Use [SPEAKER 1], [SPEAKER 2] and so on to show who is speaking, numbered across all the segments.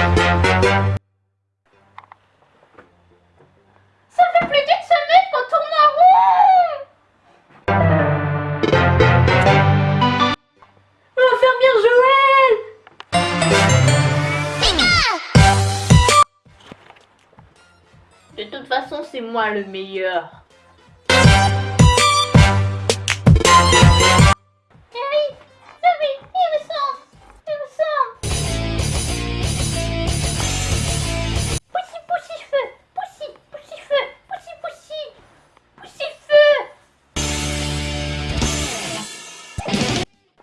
[SPEAKER 1] Ça fait plus d'une semaine qu'on tourne en rond L'infirmière Joël De toute façon, c'est moi le meilleur.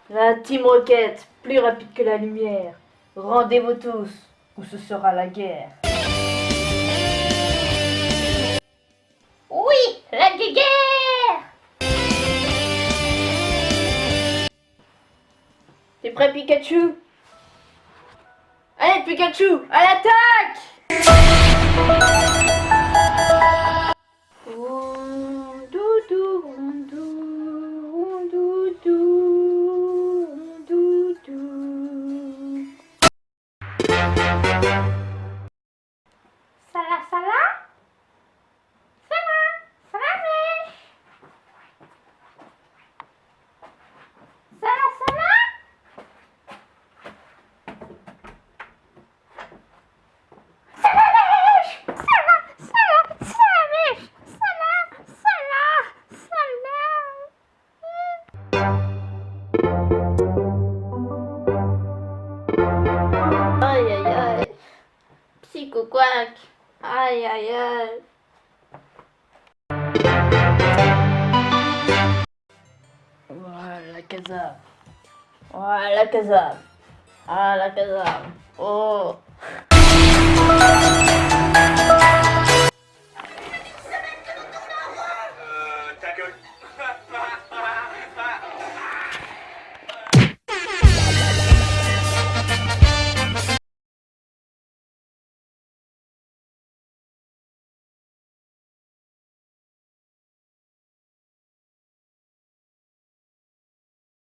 [SPEAKER 1] La Team Rocket, plus rapide que la lumière. Rendez-vous tous, ou ce sera la guerre. Oui, la guerre T'es prêt Pikachu? Allez Pikachu, à l'attaque Wow yum Aïe, aïe, aïe. Voilà la casa. Voilà la casa. Ah la casa. Oh. Euh, ta gueule.